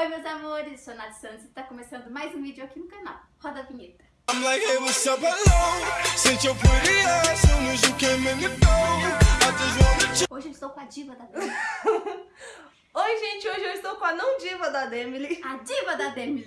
Oi meus amores, sou Nath Santos e está começando mais um vídeo aqui no canal. Roda a vinheta. I'm like, hey, what's up, hello? Since your pretty ass soon as you came in the door. I just wanna ch- Hoje eu estou com a diva da Demi. Oi, gente, hoje eu estou com a não diva da Demily. A diva da Demi.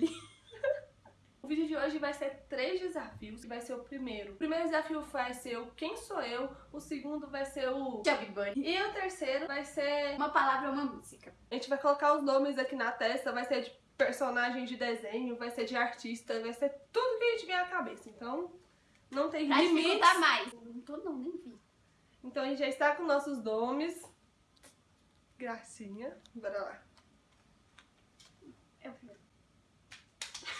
O vídeo de hoje vai ser três desafios, vai ser o primeiro. O primeiro desafio vai ser o quem sou eu, o segundo vai ser o... Chubby Bunny. E o terceiro vai ser... Uma palavra ou uma música. A gente vai colocar os nomes aqui na testa, vai ser de personagem de desenho, vai ser de artista, vai ser tudo que a gente vier à cabeça. Então, não tem Pra limites. dificultar mais. Não tô não, nem vi. Então a gente já está com nossos nomes. Gracinha. Bora lá. Eu vi.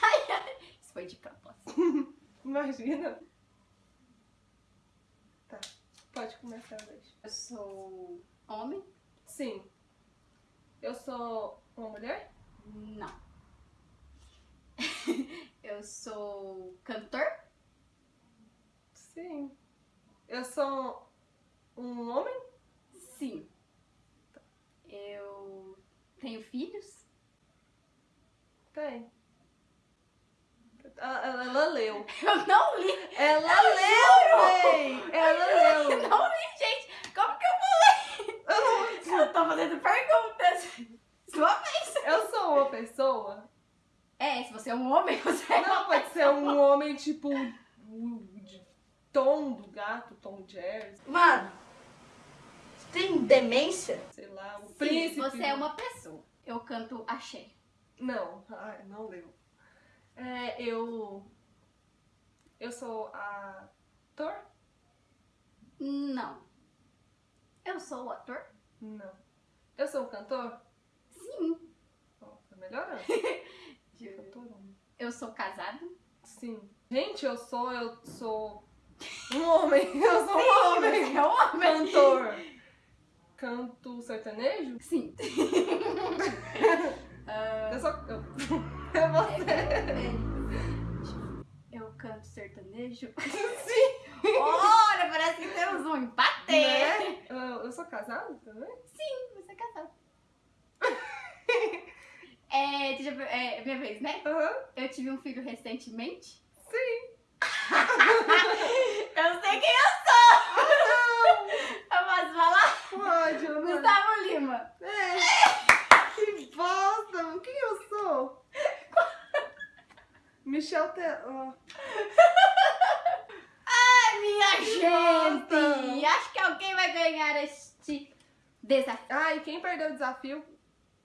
Ai, ai. Isso foi de propósito. Imagina. Tá, pode começar, Leite. Eu sou homem? Sim. Eu sou uma mulher? Não. Eu sou cantor? Sim. Eu sou um homem? Sim. Eu tenho filhos? Tem. Ah, Ela, ela leu. Eu não li. Ela leu, véi! Ela Eu leu. não li, gente. Como que eu vou ler? Eu tô fazendo perguntas. Sua vez. Eu sou uma pessoa? É, se homem, você é Não, pode ser um homem tipo o- de Tom do gato, Tom Jerry, Mano, você tem demência? sei lá, o Sim, príncipe. você é uma pessoa. Eu canto axé. Não, ai, não leu. É, eu. Eu sou ator? Não. Eu sou o ator? Não. Eu sou um cantor? Sim. Ó, tá melhorando. Cantor homem. Eu sou casado? Sim. Gente, eu sou, eu sou um homem. Eu sou um homem. É um homem. Cantor. Canto sertanejo? Sim. Ah, Eu sou. Eu, é você. Eu canto sertanejo? Sim. Olha, parece que temos um empate. Né? Eu, eu sou casado também? Sim, você é casado. É, eu ver, é minha vez, né? Aham. Eu tive um filho recentemente. Sim. Eu sei quem eu sou! Eu posso falar? Pode, eu não. Gustavo Lima. É. Que bosta! Quem eu sou? Michel Te... ó. Ai, minha gente! Nossa. Acho que alguém vai ganhar este desafio. Ah, e quem perdeu o desafio?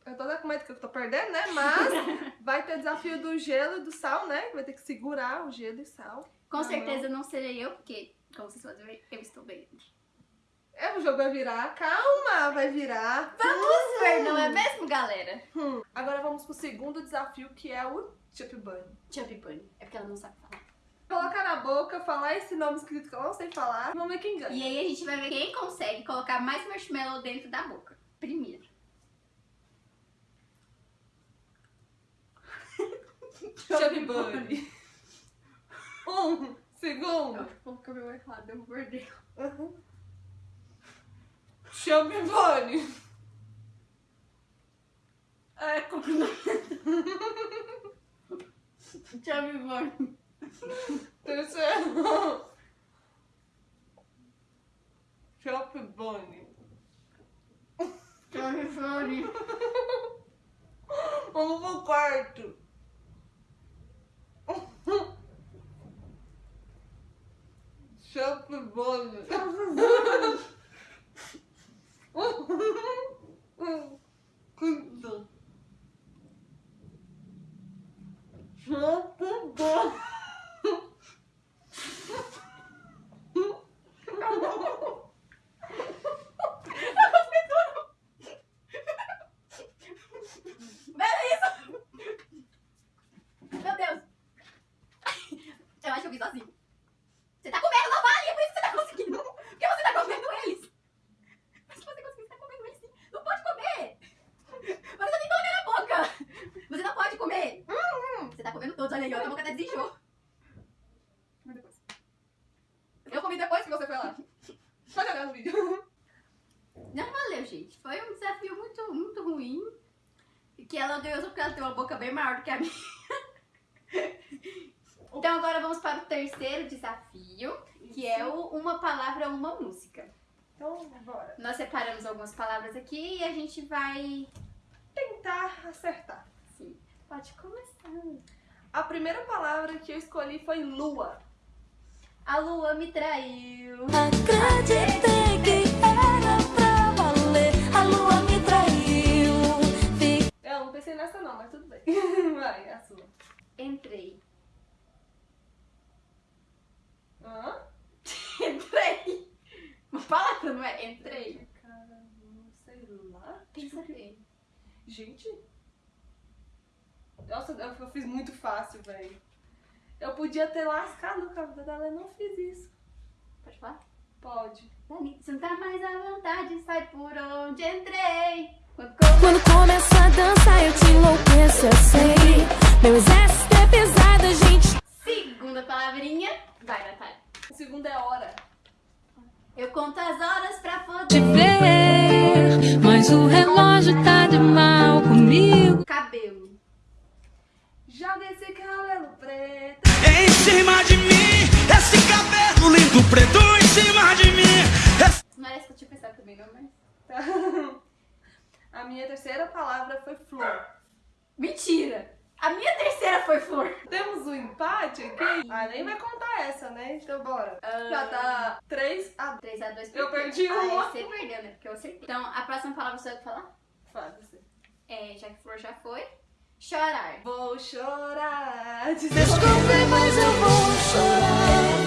Eu tô até com medo que eu tô perdendo, né? Mas vai ter desafio do gelo e do sal, né? Vai ter que segurar o gelo e sal. Com Ah, certeza não serei eu, porque, como vocês podem ver, eu estou bem. É, o jogo vai virar. Calma, vai virar. Vamos ver, não é mesmo, galera? Hum. Agora vamos pro segundo desafio, que é o Chip Bunny. Chubby Bunny. É porque ela não sabe falar. Colocar na boca, falar esse nome escrito que eu não sei falar. Vamos ver quem ganha. E aí a gente vai ver quem consegue colocar mais marshmallow dentro da boca. Primeiro. Chubby Bunny. Um, segundo. Comer o errado, eu. Uhum. Chubby Bunny. É, Chubby Bunny. Terceiro. Chubby Bunny. Chubby Bunny. Vamos pro quarto. Chubby Bunny. Quinto. Chubby Bunny. Beleza! Meu Deus! Eu acho que eu fiz sozinho. Você tá comendo, não vale! É por isso que você tá conseguindo! Porque você tá comendo eles! Mas se você conseguir, você tá comendo eles sim! Não pode comer! Mas você tem que na boca! Você não pode comer! Você tá comendo todos, olha aí, ó, a boca até desinchou. Mas depois. Eu comi depois que você foi lá. Pode olhar no vídeo. Não valeu, gente. Foi um desafio muito, muito ruim. Que ela ganhou só porque ela tem uma boca bem maior do que a minha. Então agora vamos para o terceiro desafio, que é o Uma Palavra, Uma Música. Então, bora. Nós separamos algumas palavras aqui e a gente vai... Tentar acertar. Sim, pode começar. A primeira palavra que eu escolhi foi lua. A lua me traiu. Acreditei que era pra valer. A lua me traiu. Eu não pensei nessa não, mas tudo bem. Vai, a sua. Entrei. Hã? Entrei. Uma palavra, não é? Entrei. Cara, não sei lá. Pensa bem. Gente. Nossa, eu, eu fiz muito fácil, velho. Eu podia ter lascado o cabelo dela, eu não fiz isso. Pode falar? Pode. Dani, se não tá mais à vontade, sai por onde entrei. Quando Quando começa a dançar, eu te enlouqueço, eu sei. Meu exército é pesado, gente. Segunda palavrinha. Vai, Natália. O segundo é hora. Eu conto as horas pra Te poder. ver, mas o relógio tá de mal comigo. Cabelo. Joga esse cabelo preto. Em cima de mim, esse cabelo lindo preto em cima de mim. Não era isso que eu tinha pensado também, não, mas. Tá. A minha terceira palavra foi flor. Mentira! A minha terceira foi flor. Temos um empate aqui? Ah, nem vai contar essa, né? Então bora. Já tá 3 a 3x2 Eu perdi ah, uma. Você perdeu, né? Porque eu acertei. Então, a próxima palavra eu que falar? Foda-se. É, já que flor já foi. Chorar. Vou chorar. Desculpe, mas eu vou chorar.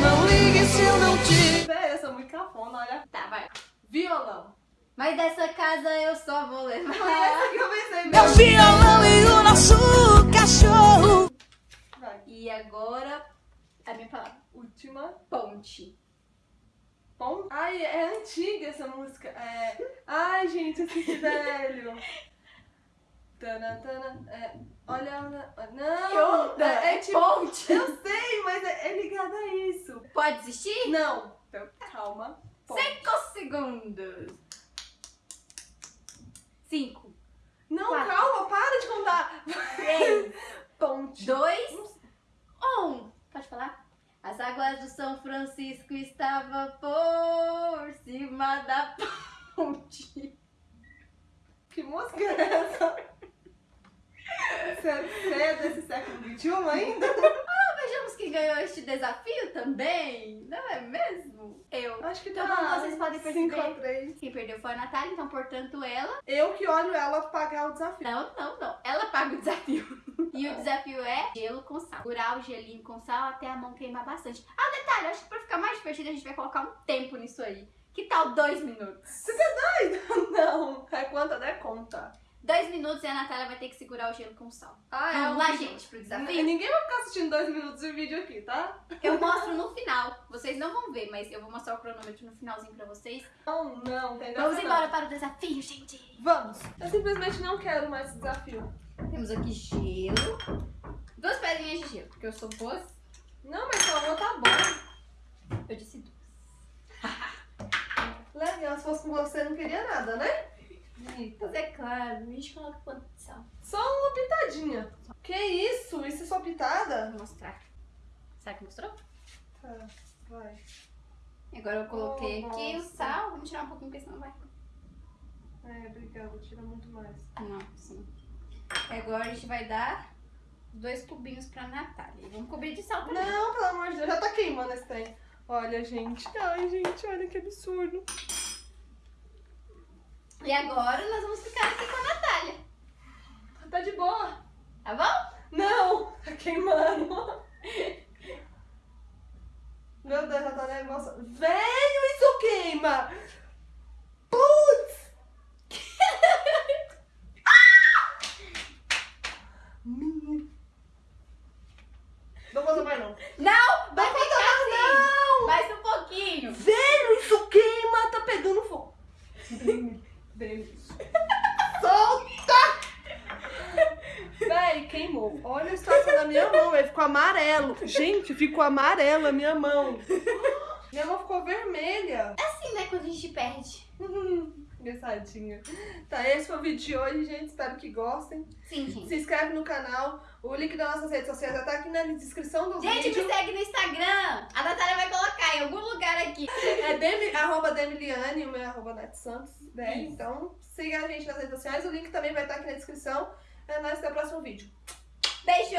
Não ligue se eu não te. Véi, eu sou muito cafona, olha. Tá, vai. Violão. Mas dessa casa eu só vou levar. Foi essa que eu pensei Meu mesmo. violão e o nosso cachorro. Vai. E agora, a minha palavra. Última. Ponte. Bom. Ai, é antiga essa música. É... Ai, gente, esse velho. Tana, tana, é... Olha. Não! Que onda? É, é tipo... Ponte. Eu sei, mas é, é ligado a isso. Pode desistir? Não. Então, calma. Ponte. Cinco segundos. Cinco. Não, Quatro. calma, para de contar. Três. Ponte. Dois. Um. Pode falar? As águas do São Francisco estavam por cima da ponte. Que música é essa? Você é desse ainda? Vejamos quem ganhou este desafio também, não é mesmo? Eu. Acho que Então, tá como vocês podem perceber- 5 a 3. Quem perdeu foi a Natália, então, portanto, ela. Eu que olho ela pagar o desafio. Não, não, não. Ela paga o desafio. E o desafio é gelo com sal. Segurar o gelinho com sal até a mão queimar bastante. Ah, detalhe, acho que pra ficar mais divertido a gente vai colocar um tempo nisso aí. Que tal dois minutos? Você tá doido? Não. É quanto der conta. Dois minutos e a Natália vai ter que segurar o gelo com sal. Ah, Vamos eu- lá, gente, pro desafio? Ninguém vai ficar assistindo dois minutos de vídeo aqui, tá? Eu mostro no final. Vocês não vão ver, mas eu vou mostrar o cronômetro no finalzinho pra vocês. Não, não, tem Vamos embora para o desafio, gente. não. Vamos. Eu simplesmente não quero mais esse desafio. Temos aqui gelo. Duas pedrinhas de gelo, porque eu sou boa. Não, mas só uma tá bom. Eu disse duas. Legal, se fosse com você, não queria nada, né? Mas é claro, a gente coloca quanto de sal. Só uma pitadinha. Que isso? Isso é só pitada? Vou mostrar. Será que mostrou? Tá, vai. Agora eu coloquei Oh, aqui o nossa. sal. Vamos tirar um pouquinho, porque senão vai. É, obrigada, tira muito mais. Não, sim. Agora a gente vai dar dois cubinhos pra Natália. E vamos cobrir de sal também. Não, pelo amor de Deus, já tá queimando esse trem. Olha, gente. Ai, gente, olha que absurdo. E agora nós vamos ficar aqui com a Natália. Tá de boa. Tá bom? Não, tá queimando. Meu Deus, já tá nervosa. Velho, isso queima! Putz! Menino. Não vou mais não. Não! Vai ficar assim! Não! Mais um pouquinho! Velho, isso queima! Tá pegando fogo. Velho, Solta! Véi, queimou. Olha a situação da minha mão, véi. Ficou amarelo. Gente, ficou amarelo a minha mão. Minha mão ficou vermelha. É assim, né? Quando a gente perde. Engraçadinho. Tá, esse foi o vídeo de hoje, gente. Espero que gostem. Sim, gente. Se inscreve no canal. O link das nossas redes sociais já tá aqui na descrição do Gente, vídeo. me segue no Instagram. A Natália vai colocar em algum lugar aqui. É Demi, arroba Demiliane, o meu é arroba Nath Santos. Né? Isso. Então, siga a gente nas redes sociais. O link também vai estar aqui na descrição. É nóis, até o próximo vídeo. Beijo!